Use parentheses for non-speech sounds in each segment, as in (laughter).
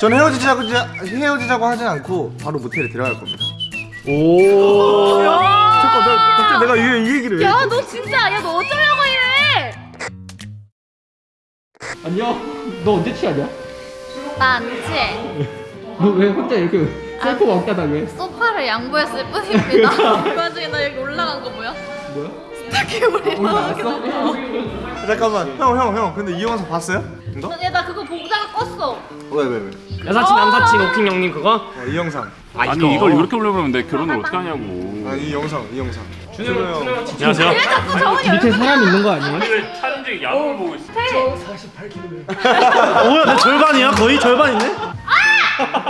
저는 헤어지자고 헤어지자고 하지 않고 바로 모텔에 들어갈 겁니다. 오. 잠깐 나 갑자기 내가 이, 이 얘기를 왜? 야너 진짜 야 너 어쩌려고 이래 안녕. 너 언제 취하냐? 나 안 취해 너 왜 혼자 이렇게 셀프 왕따다 왜? 소파를 양보했을 뿐입니다 (laughs) 그 와중에 나 여기 올라간 거 뭐야? 뭐야? 스타킹 우리 오늘 나왔어? 잠깐만 형 형 형 근데 이 영상 봤어요? 이거? 야나 그거 보다 가 껐어 왜 왜 왜? 여사친 남사친 오킹 형님 그거? 어, 이 영상. 아니 이걸 이렇게 올려보면 내 결혼을 어떻게 하냐고 아 이 영상 이 영상. 형. 안녕하세요 왜 자꾸 저번에 밑에 사람 있는 거 아니에요? 촬영중에 야구를 보고 있어 뭐야 내 절반이야? 거의 절반이네? 아나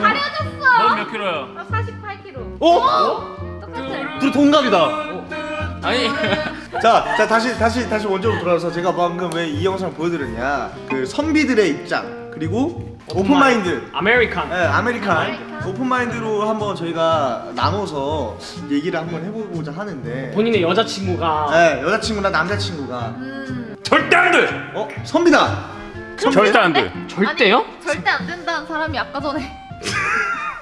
가려졌어 넌몇 킬로야? 나 48kg 어? 똑같아 둘이 동갑이다 아니 (laughs) 자, 자 다시 다시 다시 원점으로 돌아와서 제가 방금 왜 이 영상을 보여드렸냐? 그 선비들의 입장 그리고 open mind. American. 네, American open mind로 한번 저희가 나눠서 얘기를 한번 해보고자 하는데. 본인의 여자친구가 네, 여자친구나 남자친구가 음 절대 안 돼 어 선비다. 절대 안 돼 절대요? 아니, 절대 안 된다는 사람이 아까 전에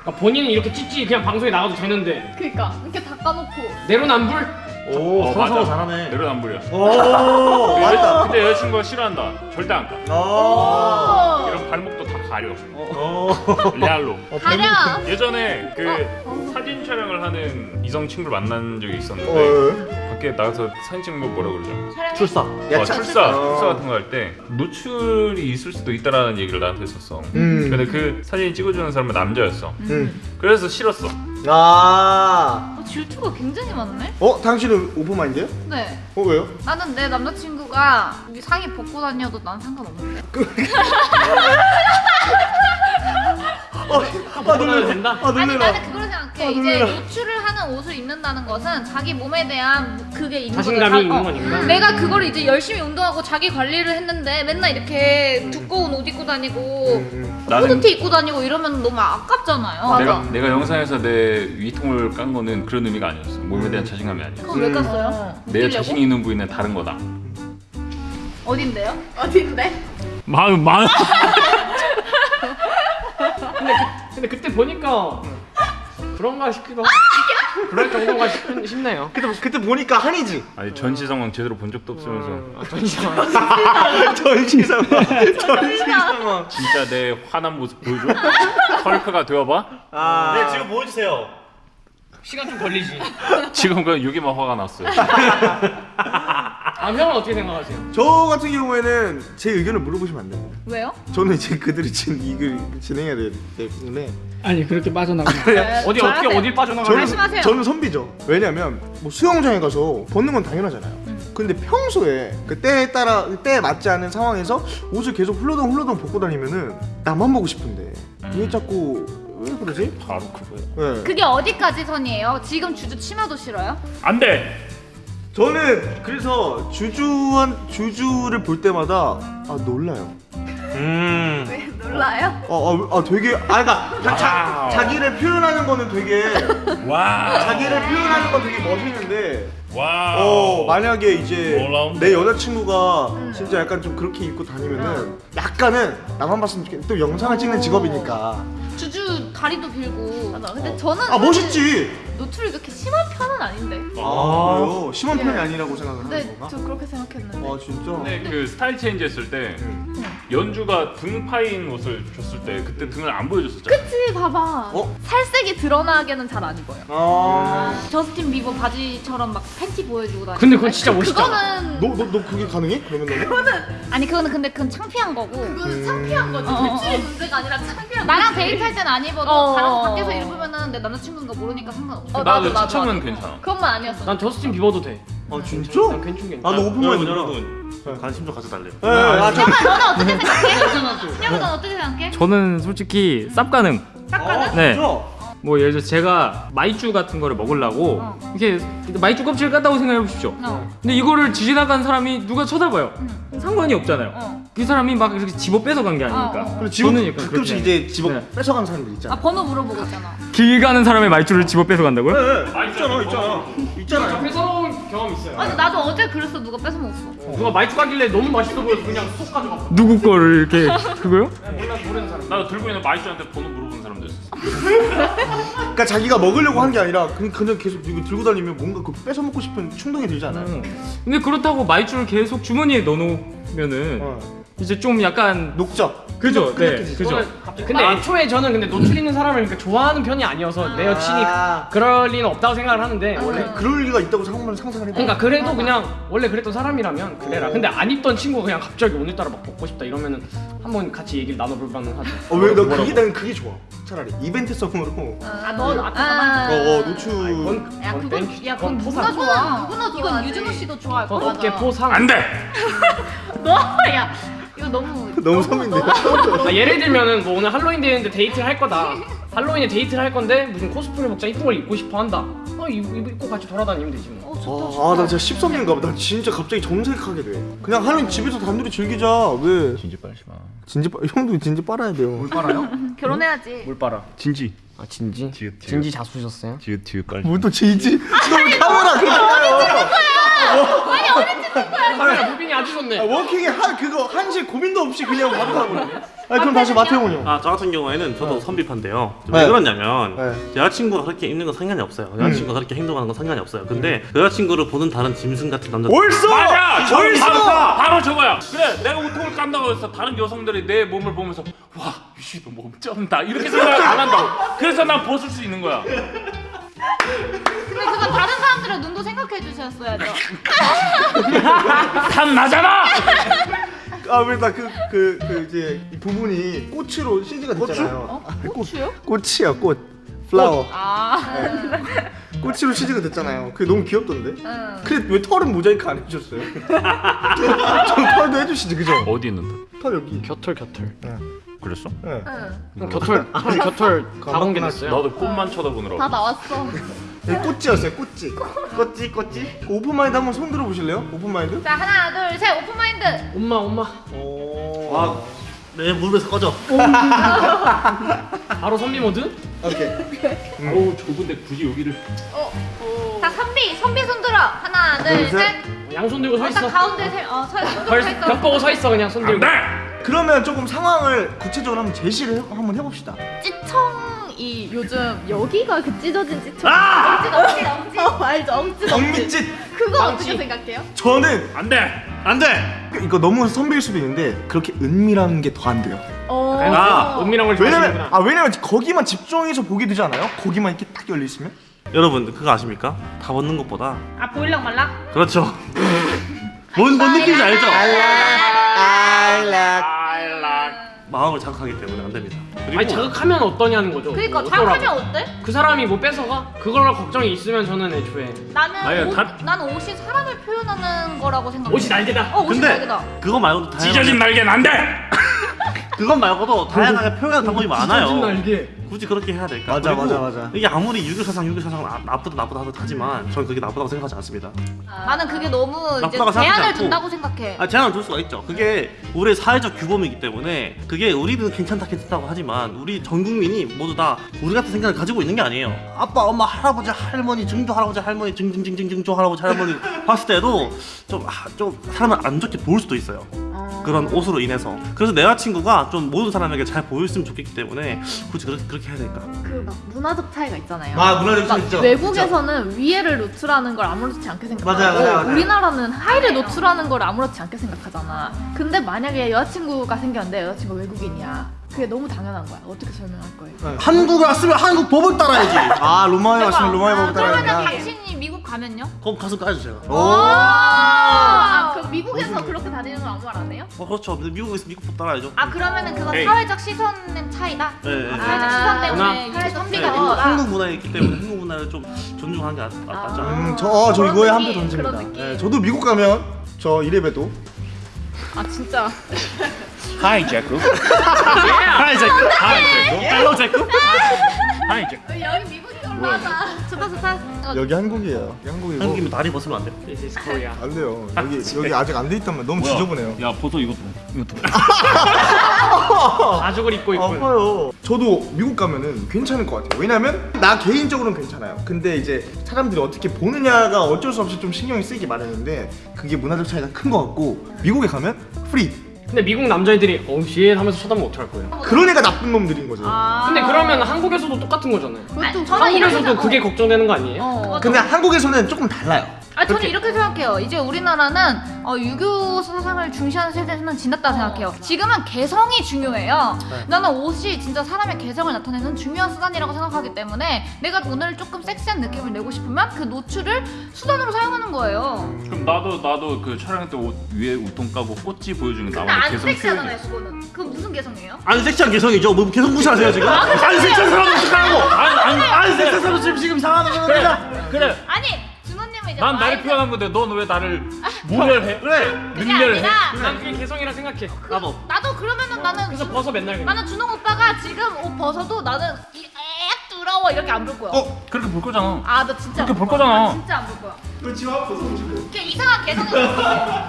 그러니까 본인은 이렇게 찌찌 그냥 방송에 나가도 되는데 그니까 이렇게 닦아놓고 내로남불? 오 어, 서로 서로 맞아. 잘하네 내로남불이야 오 맞다. 근데 여자친구가 싫어한다 절대 안가 어. 이런 발목도 다 가려 어. 레알로 가려 예전에 그 사진 촬영을 하는 이성 친구를 만난 적이 있었는데 어. 밖에 나가서 사진 찍는 거 뭐라 그러죠? 출사 야, 어, 차- 출사, 어. 출사 같은 거 할 때 노출이 있을 수도 있다라는 얘기를 나한테 했었어. 음. 근데 그 사진 찍어주는 사람은 남자였어. 음. 그래서 싫었어. 아. 어, 질투가 굉장히 많네 어 당신은 오픈 마인드요? 네 어 왜요? 나는 내 남자친구가 여기 상의 벗고 다녀도 난 상관없는데 (laughs) 어, 아 놀래라. 된다? 아 아니 놀래라. 나는 그걸 생각해 아, 이제 놀래라. 노출을 하는 옷을 입는다는 것은 자기 몸에 대한 그게 있는 자신감이 거잖아. 있는 어. 거니까. 내가 그거를 이제 열심히 운동하고 자기 관리를 했는데 맨날 이렇게 두꺼운 옷 입고 다니고 음, 나는- 후드티 입고 다니고 이러면 너무 아깝잖아요 내가 내가 영상에서 내 위통을 깐 거는 그런 의미가 아니었어. 몸에 대한 자신감이 아니었어. 그거 왜 깠어요? 내 웃기려고? 자신 있는 부위는 다른 거다. 어딘데요? 어딘데? 마음 마음. (laughs) (laughs) 근데, 그, 근데 그때 보니까 그런가 싶기도 하고 그럴 정도가 싶, 싶네요 그때 그때 보니까 한이지. 아니 전시 상황 제대로 본 적도 없으면서 아, 전시상 (laughs) 전시 상황. 전시 상황. 진짜 내 화난 모습 보여줘? 헐크가 되어봐? 아. 네 지금 보여주세요 시간 좀 걸리지 지금 그냥 여기만 화가 났어요. 아 형은 어떻게 생각하세요? 저 같은 경우에는 제 의견을 물어보시면 안 돼요. 왜요? 저는 이제 그들이 진 이걸 진행해야 되기 때문에 아니 그렇게 빠져나가 어디 저한테- 어떻게 어딜 빠져나가 저는 말씀하세요. 저는 선비죠. 왜냐면 뭐 수영장에 가서 벗는 건 당연하잖아요. 근데 평소에 그 때에 따라 때에 맞지 않은 상황에서 옷을 계속 훌러덩 훌러덩 벗고 다니면은 나만 보고 싶은데 왜 자꾸 왜 그러지? 바로 그거야. 네. 그게 어디까지 선이에요? 지금 주주 치마도 싫어요? 안돼. 저는 그래서 주주한 주주를 볼 때마다 아 놀라요. 음 왜 놀라요? 어, 어, 아 되게 아 그러니까 자, 자, wow. 자기를 표현하는 거는 되게 와. 자기를 표현하는 건 되게 멋있는데 와. 어 만약에 이제 놀라운데? 내 여자친구가 진짜 약간 좀 그렇게 입고 다니면은 약간은 나만 봤으면 좋겠. 또 영상을 찍는 직업이니까. 주주 다리도 길고 맞아 근데 저는 아 멋있지. 노출이 그렇게 심한 편은 아닌데 아 그래요? 심한 예. 편이 아니라고 생각을 하는 근데 건가? 저 그렇게 생각했는데 아 진짜. 근데 그 style change 했을 때 연주가 등 파인 옷을 줬을 때 그때 등을 안 보여줬었잖아. 그치 봐봐 어? 살색이 드러나게는 잘 안 입어요 아. 저스틴 비버 바지처럼 막 팬티 보여주고 다니고 근데 그건 진짜 그- 멋있잖아. 그거는 너 너 너 그게 가능해? 그러면 너는? 아니 그거는 근데 그건 창피한 거고 음. 창피한 거지 노출이 문제가 아니라 창피한 나랑 데이트할 땐 안 입어도 어. 다른 밖에서 입으면은 내 남자친구인 거 모르니까 상관없어 나도 추천은 괜찮아. 그것만 아니었어 난 저스틴 비버도 돼. 아 진짜? 난 괜찮 괜찮. 나도 open mind. 여러분 여러분 관심 좀 가져달래요 예, 아, 저, 형아 너는 어떻게 생각해? 형아 너는 어떻게 생각해? 저는 솔직히 쌉 가능. 쌉 가능? 네. 뭐 예를 들어 제가 마이쮸 같은 거를 먹으려고 어. 이렇게 마이쮸 껍질을 깠다고 생각해 보십시오. 어. 근데 이거를 지나간 사람이 누가 쳐다봐요. 응. 상관이 없잖아요. 어. 그 사람이 막 이렇게 집어 뺏어간 게 아니니까. 어, 어. 그리고 집어 저는 약간 가끔씩 이제 집어 네. 뺏어가는 사람들 아 있잖아. 번호 물어보고 있잖아 길 가는 사람의 마이쮸를 집어 뺏어간다고요? 네, 있잖아, 있잖아, 있잖아. 뺏어놓은 경험 있어요. 아니 나도 어제 그랬어 누가 뺏어 먹었어. 누가 마이쮟 가길래 너무 맛있어 보여서 그냥 쏙 가져갔어. 누구 거를 이렇게 (laughs) 그거요? 몰라 모르는 사람. 나도 들고 있는 마이쮟한테 번호 있었어. 그러니까 자기가 먹으려고 한 게 아니라 그냥, 그냥 계속 이거 들고 다니면 뭔가 그 뺏어 먹고 싶은 충동이 들지 않아요? 음. 근데 그렇다고 마이쮟을 계속 주머니에 넣어놓으면은 어. 이제 좀 약간 녹죠. 그죠? 네. 그죠. 근데 애초에 저는 근데 노출 있는 사람을 그러니까 좋아하는 편이 아니어서 내 여친이 아. 그럴 리는 없다고 생각을 하는데 원래 원래 그럴 리가 있다고 상상을 상상을 해봐. 그러니까 그래도 그냥 원래 그랬던 사람이라면 그래라. 근데 안 입던 친구가 그냥 갑자기 오늘따라 막 벗고 싶다 이러면은 한번 같이 얘기를 나눠볼 만은 하죠. 어, 왜, 나 그게, 난 그게 좋아. 차라리. 이벤트성으로. 아너 나한테 어, 가만. 어, 노출. 그건 야 그건. 야 그건 누구나. 좋아. 누구나 이건 좋아하지. 유준호 씨도 좋아할 거 어깨 같아. 포상. 안 돼. (laughs) 너야 이거 너무 (laughs) 너무 선비인데. 아, 예를 들면은 뭐 오늘 할로윈 데이인데 데이트를 할 거다. 할로윈에 데이트를 할 건데 무슨 코스프레 복장 이쁜 걸 입고 싶어 한다. 어 이거 입고 같이 돌아다니면 되지 뭐. 아, 나 진짜 씹선인가 봐. 나 진짜 갑자기 정색하게 돼. 그냥 할로윈 집에서 단둘이 즐기자. 왜? 진지 빨지 마. 진지 빨, 형도 진지 빨아야 돼요. 빨아요? (laughs) 결혼해야지. 뭘 빨아? 진지. 아 진지? 지읒, 지읒. 진지 자수셨어요? 지읒 지읒 깔지. 뭘또 지지? 너왜 카메라 그 렇게 해요? 카메라 무빙이 아주 좋네. 아, 워킹에 한 그거 한시 고민도 없이 그냥 바로 가버리네. 아 그럼 다시 마태용 형. 아저 같은 경우에는 저도 네. 선비판데요. 네. 왜 그러냐면 네. 여자친구가 그렇게 입는 건 상관이 없어요. 여자친구가 그렇게 행동하는 건 상관이 없어요. 근데 여자친구를 보는 다른 짐승 같은 남자 옳소. 맞아. 저 옳소. 바로, 바로 저거야. 그래, 내가 우통을 깐다고 해서 다른 여성들이 내 몸을 보면서 와 유시 너몸 쩐다 이렇게 생각 안 한다고. 그래서 난 벗을 수 있는 거야. 근데 그거 다른 사람들의 눈도 생각해 주셨어야죠. 산 나잖아. 아왜나그그 그 이제 이 부분이 꽃으로 CG가 됐잖아요. 아, 꽃이요? 꽃이야 꽃. 플라워. 아. 꽃으로 CG가 됐잖아요. 그게 너무 귀엽던데. 응. 근데 왜 털은 모자이크 안 해주셨어요? (laughs) 좀 털도 해주시지 그죠? 어디 있는데? 털 여기. 겨털 겨털. 그랬어? 네. 응. 형 겨털 다 공개됐어요. 나도 꽃만 쳐다보느라고. 다 나왔어. 꼭지였어요 꼭지. 꼭지 꼭지. open mind 한번 손 들어보실래요? open mind? 자 하나 둘 셋 open mind. 엄마 엄마. 오. 아, 내 무릎에서 꺼져. 바로 선비 모드? 오케이. 어우 좁은데 굳이 여기를. 자 선비 선비 손 들어. 하나 둘 둘, 셋. 셋. 양손 들고 서 어, 딱 있어. 가운데 세. 어 서 서 별, 있어. 벽 보고 서 있어 그냥 손안 들고. 돼. 그러면 조금 상황을 구체적으로 한번 제시를 해, 한번 해봅시다. 찌청이 요즘 여기가 그 찢어진 찌청. 아! 엉지 엉지. 어, 알죠? 엉ጭ. 정민짓. 그거 망치. 어떻게 생각해요? 저는 안 돼. 안 돼. 이거 너무 선배일 수도 있는데 그렇게 은밀한 게 더 안 돼요. 어. 아, 은밀한 걸 왜냐면. 아 왜냐면 거기만 집중해서 보게 되지 않아요? 거기만 이렇게 딱 열려 있으면. 여러분 그거 아십니까? 다 벗는 것보다 아 보일랑 말랑. 그렇죠. 뭔, 뭔 느낌인지 알죠? 마음을 자극하기 때문에 안 됩니다. 그리고 아니 자극하면 어떠냐는 거죠. 그러니까 뭐. 자극하면 어때? 그 사람이 뭐 뺏어가? 그걸 걱정이 있으면 저는 애초에 나는 아니, 옷, 다- 나는 옷이 사람을 표현하는 거라고 생각해. 옷이 날개다. 어 옷이 근데 날개다. 그거 말고도 다양하게 찢어진 날개는 안 돼. (laughs) 그건 말고도 다양하게 표현하는 방법이 많아요. 찢어진 날개. 굳이 그렇게 해야 될까? 맞아, 맞아, 맞아. 이게 아무리 유교사상 유교사상 나- 나쁘다 나쁘다 하도 하지만 저는 그게 나쁘다고 생각하지 않습니다. 나는 그게 너무 이제 제한을. 둔다고 생각해. 아 제한을 둘 수가 있죠. 그게 우리의 사회적 규범이기 때문에 그게 우리는 괜찮다 괜찮다고 하지만 우리 전 국민이 모두 다 우리 같은 생각을 가지고 있는 게 아니에요. 아빠, 엄마, 할아버지, 할머니, 증조 할아버지, 할머니, 증증증증증조 할아버지, 할머니 봤을 때도 좀, 아, 좀 사람을 안 좋게 볼 수도 있어요. 그런 옷으로 인해서. 그래서 내 여자친구가 좀 모든 사람에게 잘 보였으면 좋겠기 때문에 굳이 그렇게, 그렇게 해야 될까? 그 막 문화적 차이가 있잖아요. 아 문화적 차이 막 있죠. 외국에서는 위에를 노출하는 걸 아무렇지 않게 생각하고 맞아요, 맞아요, 맞아요. 우리나라는 하의를 노출하는 걸 아무렇지 않게 생각하잖아. 근데 만약에 여자친구가 생겼는데 여자친구가 외국인이야. 그게 너무 당연한 거야. 어떻게 설명할 거예요? 한국에 왔으면 한국 법을 따라야지. 아 로마에 왔으면 로마의 법을 그러면 따라야 당신이 미국 가면요? 그럼 가슴 까야죠 제가. 오. 아, 그럼 미국에서 그렇게 다니는 건 아무 말 안 해요? 어 그렇죠. 미국에서 미국 법 따라야죠. 아 그러면은 그건 에이. 사회적 시선의 차이다. 네, 네. 아, 네. 사회적 시선 때문에 문화. 사회적 네, 선비가 한국, 있다. 한국 문화에 있기 때문에 한국 문화를 좀 존중하는 게 낫, 낫죠. 음, 저, 어, 저 이거에 한 표 던집니다. 네, 저도 미국 가면 저 이래봬도 아 진짜. Hi 제크. Hi 제크. Hi 제크. Hello 제크. Hi 제크. 여기 미국이 올라가. 좋다 좋다. 어, 여기 한국이에요. 여기 한국이고 한국이면 다리 벗으면 안 돼. This is Korea. 안 돼요. 여기 여기 아직 안 돼 있단 말. 너무 지저분해요. 야 벗어 이것도. 이것도. (laughs) 가죽을 입고 있고. 아파요. 저도 미국 가면은 괜찮을 것 같아요. 왜냐면 나 개인적으로는 괜찮아요. 근데 이제 사람들이 어떻게 보느냐가 어쩔 수 없이 좀 신경이 쓰이게 마련인데 그게 문화적 차이가 큰 것 같고 미국에 가면 free. 근데 미국 남자애들이 oh shit 하면서 쳐다보면 어떡할 거예요? 그런 애가 나쁜 놈들인 거죠. 아. 근데 그러면 한국에서도 똑같은 거잖아요. 아니, 저는 이렇게 한국에서도 생각- 그게 걱정되는 거 아니에요? 어. 근데 한국에서는 조금 달라요. 아 저는 그렇게. 이렇게 생각해요. 이제 우리나라는 어, 유교 사상을 중시하는 세대는 지났다고 생각해요. 지금은 개성이 중요해요. 나는 옷이 진짜 사람의 개성을 나타내는 중요한 수단이라고 생각하기 때문에 내가 오늘 조금 섹시한 느낌을 내고 싶으면 그 노출을 수단으로 사용하는 거예요. 그럼 나도 나도 그 촬영 때옷 위에 우통 까고 꽃지 보여주는 나만의 안 개성 섹시하잖아요, 표현이. 수고는. 그건 무슨 개성이에요? 안 섹시한 개성이죠. 뭐 개성 무시하세요 지금? 안 섹시한 사람 어떡하고? 아니 아니 안 섹시한 사람 지금 지금 상하는 거야. 그래 그래. 아니 난 나를 표현한 건데 넌 왜 나를 모멸해? 그래. 능멸해. 아니라 난 그게 개성이라 생각해. 나도. 나도 그러면은 나는 그래서 벗어 맨날 그냥. 나는 준호 오빠가 지금 옷 벗어도 나는 이애 두러워 이렇게 안 볼 거야. 어? 그렇게 볼 거잖아. 아, 나 진짜 그렇게 안볼 거야. 거잖아. 나 진짜 안 볼 거야. 그 지금. 걔 이상한 개성이 있어.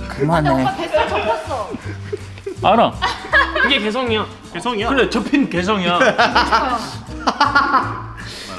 (laughs) 근데 오빠 뱃살 접혔어. 알아. (laughs) 그게 개성이야. 개성이야. 그래 접힌 개성이야. (laughs)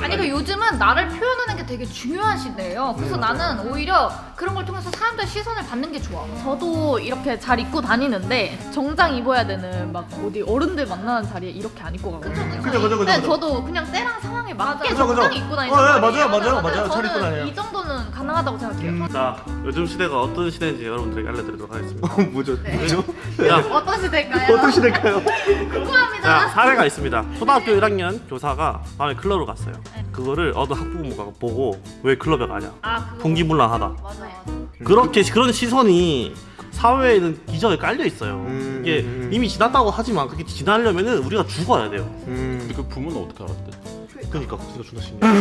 아니 그 요즘은 나를 표현하는 게 되게 중요한 시대예요. 그래서 나는 오히려 그런 걸 통해서 사람들의 시선을 받는 게 좋아. 저도 이렇게 잘 입고 다니는데 정장 입어야 되는 막 어디 어른들 만나는 자리에 이렇게 안 입고 가거든요. 그죠 그죠 그죠. 근데 그죠. 저도 그냥 때랑 상황에 맞게 그죠, 그죠. 적당히 입고 다니는 어, 예. 맞아요, 맞아요, 맞아요. 잘 입고 저는 다녀요. 이 정도는 가능하다고 생각해요. 자 요즘 시대가 어떤 시대인지 여러분들에게 알려드리도록 하겠습니다. 어, 뭐죠? 뭐죠? 자, 어떤 시대일까요? 어떤 시대일까요? (laughs) 궁금합니다. 자 사례가 있습니다. 초등학교 1학년 교사가 밤에 클럽을 갔어요. 그거를 어느 학부모가 보고 왜 클럽에 가냐? 아 그거 분기문란하다. 맞아요. 그렇게 그런 시선이 사회에는 기저에 깔려 있어요. 음, 이게 음, 음. 이미 지났다고 하지만 그게 지나려면은 우리가 죽어야 돼요. 음. 근데 그 부모는 어떻게 알았대? 그러니까 그거 존나 신기해.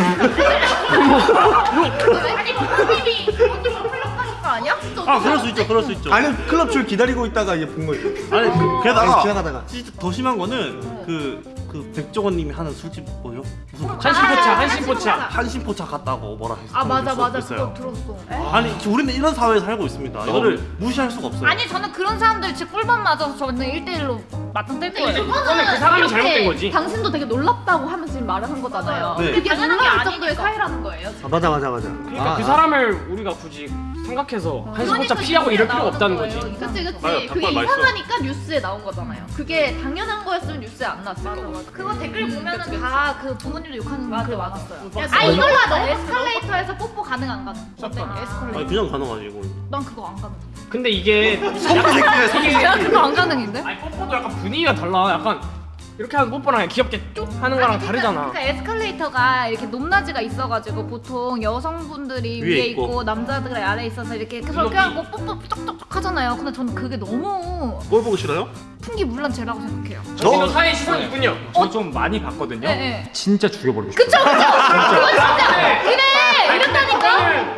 거 아니야? 아 그럴 수 있죠, 그럴 수 있죠. 아니 클럽 줄 기다리고 있다가 이제 본 거죠. 아니 아니, 게다가 지나가다가. 진짜 더 심한 거는 그, 그 백종원님이 하는 술집 뭐요? 무슨 한신포차, 한신포차. 한신포차 갔다고 뭐라 했어? 아 맞아 맞아 했어요. 그거 들었어. 아니 우리는 이런 사회에 살고 있습니다. 이거를 무시할 수가 없어요. 아니 저는 그런 사람들 진짜 꿀밤 맞아서 저는 1대1로 맞짱 뗄 거예요. 그거는 그 사람이 잘못된 거지. 당신도 되게 놀랍다고 하면서 지금 말을 한 거잖아요. 네. 그게 당연한 게 놀라울 정도의. 사이라는 거예요. 아, 맞아 맞아 맞아. 그러니까 아, 그 아. 사람을 우리가 굳이 생각해서 한신포차 피하고 이럴 필요가 없다는 거지. 그치 그치. 맞아요, 그게 맛있어. 이상하니까 뉴스에 나온 거잖아요. 그게 당연한 거였으면 뉴스에 안 나왔을 거고. 그거 댓글 보면은 그치, 그치. 다그 부모님도 욕하는 글 많았어요. 맞아. 아 이걸로 하자. 에스컬레이터에서 뽀뽀 가능 안 가능? 어때? 아니 에스컬레이터. 그냥 가능하지 이거. 난 그거 안 가능. 근데 이게 (laughs) 야 그거 안 가능인데? 아니 뽀뽀도 약간 분위기가 달라. 약간 이렇게 하는 뽀뽀랑 귀엽게 쭉 하는 거랑 다르잖아. 그러니까 에스컬레이터가 이렇게 높낮이가 있어가지고 보통 여성분들이 위에 위에, 있고. 있고, 남자들이 아래 에 있어서 이렇게 계속 이렇게 하고 뽀뽀 쪽쪽쪽 하잖아요. 근데 저는 그게 너무 꼴 보기 싫어요? 풍기 물란 죄라고 생각해요. 저기도 사회 시선이 있군요. 저 좀 많이 봤거든요. 네, 네. 진짜 죽여버리고 싶어요. 그쵸 그쵸. 그건 진짜 그래 이런다니까.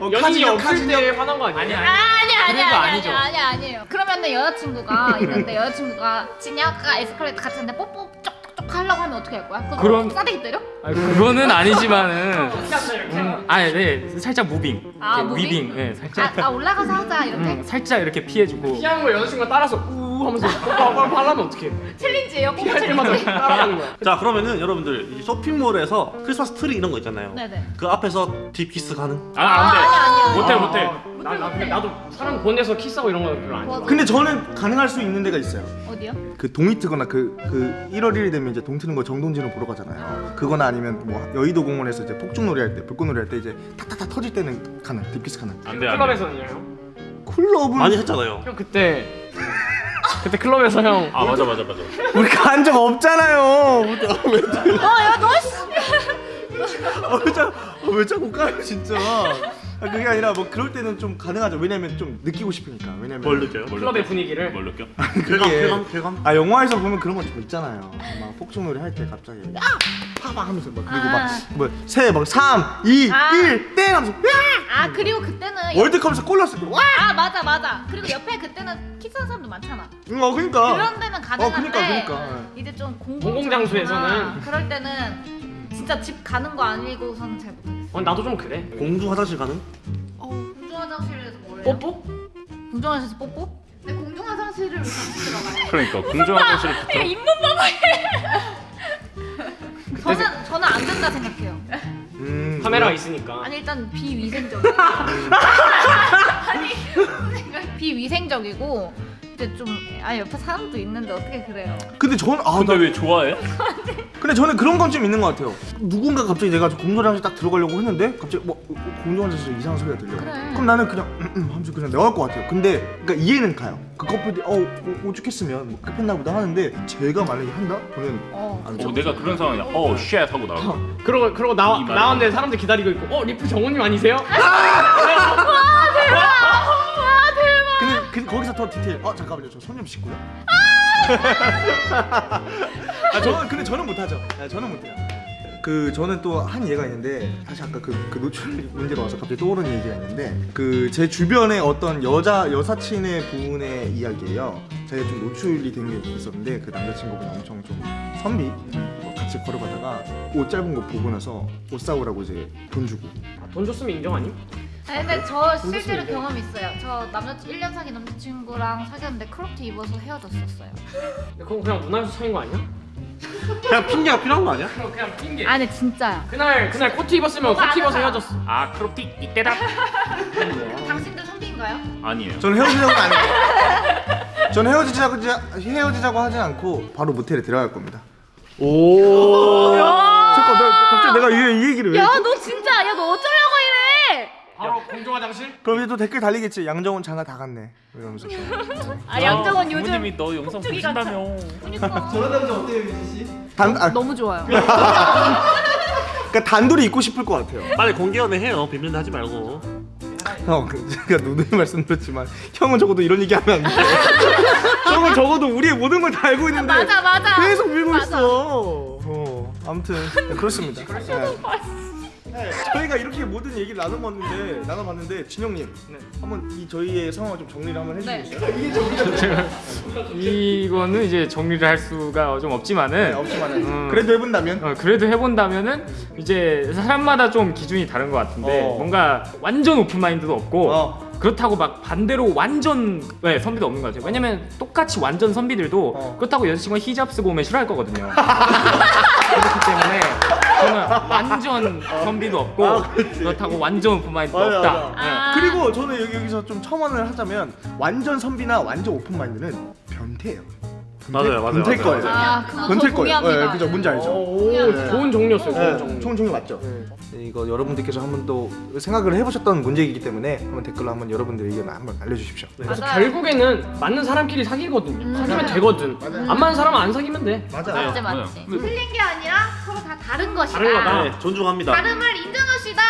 어, 연인이 없을. 때 화난 거 아니야? 아니, 아니 아니 아니 그런 거 아니 아니죠. 아니 아니에요. 그러면은 여자친구가 있는데 (laughs) 여자친구가 진야가 에스컬레이터 같이 하는데 뽀뽀 쪽 쪽쪽 하려고 하면 어떻게 할 거야? 그거 그럼- 싸대기 때려? 아니, 그거는 아니지만은. 이렇게 (laughs) 음, 아니, 네, 살짝 moving. 아, 이렇게 moving? 위빙, 네, 살짝. 아, 아 올라가서 하자 이렇게 음, 살짝 이렇게 피해주고. 피하는 거 여자친구가 따라서 우 하면서 뽀뽀하고 (laughs) 하려면 어떡해? 챌린지예요. 뽀뽀 challenge. 따라가는 거야. (laughs) 자 그러면은 여러분들 이 쇼핑몰에서 크리스마스 트리 이런 거 있잖아요. 네네. 그 앞에서 deep kiss 가능? 아 안돼. 아니, 못해 아, 못해. 아, 나, 나, 근데 나도 사람 보는 데서 키스하고 이런 거 별로 안 좋아. 맞아. 근데 저는 가능할 수 있는 데가 있어요. 어디요? 그 동이 트거나 그, 그 1월 1일 되면 이제 동 트는 거 정동진을 보러 가잖아요. 그거나 아니면 뭐 여의도 공원에서 이제 폭죽놀이 할 때, 불꽃놀이 할 때 이제 탁탁탁 터질 때는 가능. deep kiss 가능. 안돼. 클럽에서는요? 형? 클럽은 많이 했잖아요. 형 그때 (laughs) 그때 클럽에서 형 아 맞아 맞아 맞아. 우리 간 적 없잖아요. 어야너 어, 왜, 자, 어, 왜 자꾸 까요 진짜. 아, 그게 아니라 뭐 그럴 때는 좀 가능하죠. 왜냐면 좀 느끼고 싶으니까. 왜냐면 뭘 느껴요? 클럽의 분위기를 뭘 느껴? 쾌감, 그게- 쾌감, 쾌감. 아 영화에서 보면 그런 거좀 있잖아요. 막 폭죽놀이 할 때 갑자기 야! 파바 하면서 막 그리고 아. 막뭐새막 3, 2, 아. 1, 땡 하면서 야! 아 그리고 그때는 월드컵에서 골 넣었을 때 와! 아 맞아 맞아. 그리고 옆에 그때는 키스하는 사람도 많잖아. 응, 어 그러니까. 그런 데는 가능한데 어, 그러니까, 그러니까. 이제 좀 공공 공공장소에서는. 그럴 때는 진짜 집 가는 거 아니고서는 잘 못하겠 어. 어, 나도 좀 그래. 공주 화장실 가능? 어 공중 화장실에서 뭘 해요? 뽀뽀? 공중 화장실에서 뽀뽀? 네 공중 공정한 상실을 같이 들어가요. 그러니까 공정한 현실을 (laughs) 야 입문 봐봐. 저는 저는 안 된다 생각해요. 음, 카메라가 있으니까. 아니 일단 비위생적. (laughs) 아니 비위생적이고 이제 좀 아니 옆에 사람도 있는데 어떻게 그래요? 근데 저는 아, 근데 나, 왜 좋아해? 근데 저는 그런 건 좀 있는 것 같아요. 누군가 갑자기 내가 공정장실 딱 들어가려고 했는데 갑자기 뭐 공정장실 이상한 소리가 들려. 그래. 그럼 나는 그냥 음, 음 하면서 그냥 나갈 것 같아요. 근데 그러니까 이해는 가요. 그 커플이 어 오- 오죽했으면 뭐 급했나 보다 하는데 제가 만약에 한다? 그러면 어. 안 어, 죠. 내가 그런 상황이야. 어, shit 하고 나가. 그러고 그러고 나. 나왔는데 사람들 기다리고 있고 어 리프 정우님 아니세요? 근 디테일. 어 잠깐만요. 저 손 좀 씻고요. (laughs) 아 저는 근데 저는 못하죠. 아, 저는 못해요. 그 저는 또 한 예가 있는데 사실 아까 그, 그 노출 문제가 와서 갑자기 떠오르는 얘기가 있는데 그 제 주변에 어떤 여자 여사친의 부분의 이야기예요. 제가 좀 노출이 된 게 있었는데 그 남자친구분 엄청 좀 선비 뭐 같이 걸어가다가 옷 짧은 거 보고 나서 옷 사오라고 이제 돈 주고 아, 돈 줬으면 인정 아니? 아니 근데 저 실제로 경험 있어요. 저 남자 1년 사귄 남자친구랑 사귀었는데 크롭티 입어서 헤어졌었어요. 근데 그건 그냥 문화에서 차인 거 아니야? (laughs) 그냥 핑계가 필요한 거 아니야? 그럼 그냥 핑계. 아니 진짜야. 그날 그날 코트 입었으면 뭐가 코트 입어서 안 헤어졌어. 아, 크롭티 이때다. (laughs) 당신들 선비인가요? 아니에요. 저는 헤어지자고 안 해요. 저는 헤어지자고 헤어지자고 하지 않고 바로 모텔에 들어갈 겁니다. 오. 잠깐 나 갑자기 내가 이, 이 얘기를 왜? 야? 너 진짜 야 너 어쩌려고? 바로 공중화장실? 그럼 이제 또 댓글 달리겠지. 양정훈 장가 다 갔네. 이러면서. 아 양정원 요즘 부모님이 너 영상 보신다며. 그니까 남자 어때요, 민지 씨? 단 아, 너무 좋아요. 그러니까 단둘이 있고 싶을 것 같아요. 빨리 공개 연애 해요. 비밀 하지 말고. 형, 그 제가 누누이 말씀드렸지만 형은 적어도 이런 얘기 하면 안 돼. 형은 적어도 우리의 모든 걸 다 알고 있는데 맞아 맞아. 계속 밀고 맞아. 있어. 어, 아무튼 (laughs) 네, 그렇습니다. 네. 네, 저희가 이렇게 모든 얘기를 나눠봤는데 나눠봤는데 진영님 네. 한번 이 저희의 상황을 좀 정리를 한번 네. 해주시겠어요? 이게 정리가 이거는 이제 정리를 할 수가 좀 네, 없지만은 없지만 음. 그래도 해본다면 어, 그래도 해본다면은 이제 사람마다 좀 기준이 다른 것 같은데 어. 뭔가 완전 open mind도 없고 어. 그렇다고 막 반대로 완전 네, 선비도 없는 것 같아요. 왜냐면 똑같이 완전 선비들도 어. 그렇다고 여자친구가 히잡 쓰고 오면 싫어할 거거든요. (laughs) 그렇기 때문에 저는 완전 선비도 없고 아. 그렇다고 완전 open mind도 맞아, 없다. 맞아. 네. 아. 그리고 저는 여기, 여기서 좀 첨언을 하자면 완전 선비나 완전 오픈 마인드는 변태예요. 변태, 맞아요, 맞아요, 변태 맞아요, 거예요. 아 변태 거예요. 네, 그죠? 뭔지 알죠? 오, 네. 좋은 정리였어요. 좋은 네, 정리. 총 종이 맞죠? 네, 이거 여러분들께서 한번 또 생각을 해보셨던 문제이기 때문에 한번 댓글로 한번 여러분들 의견 한번 알려주십시오. 그래서 맞아요. 결국에는 맞는 사람끼리 사귀거든요. 사귀면 되거든. 안 맞는 사람은 안 사귀면 돼. 맞아. 맞지 네. 맞지. 틀린 게 아니라 다 다른 것이다. 다른 거다. 네, 존중합니다. 다름을 인정합시다.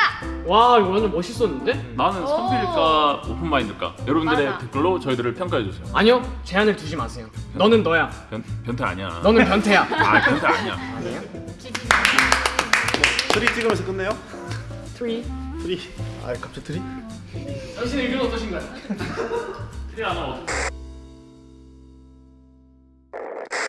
와 이거 완전 멋있었는데? 나는 오. 선비일까 open mind일까? 여러분들의 맞아. 댓글로 저희들을 평가해 주세요. 아니요 제한을 두지 마세요. 너는 너야. 변, 변태 아니야. 너는 변태야. (laughs) 아, 변태 아니야. 트리 찍으면서 끝내요? 트리. 트리. 아 갑자기 트리? 당신 의견 어떠신가요? (laughs) 트리 하나 어떻게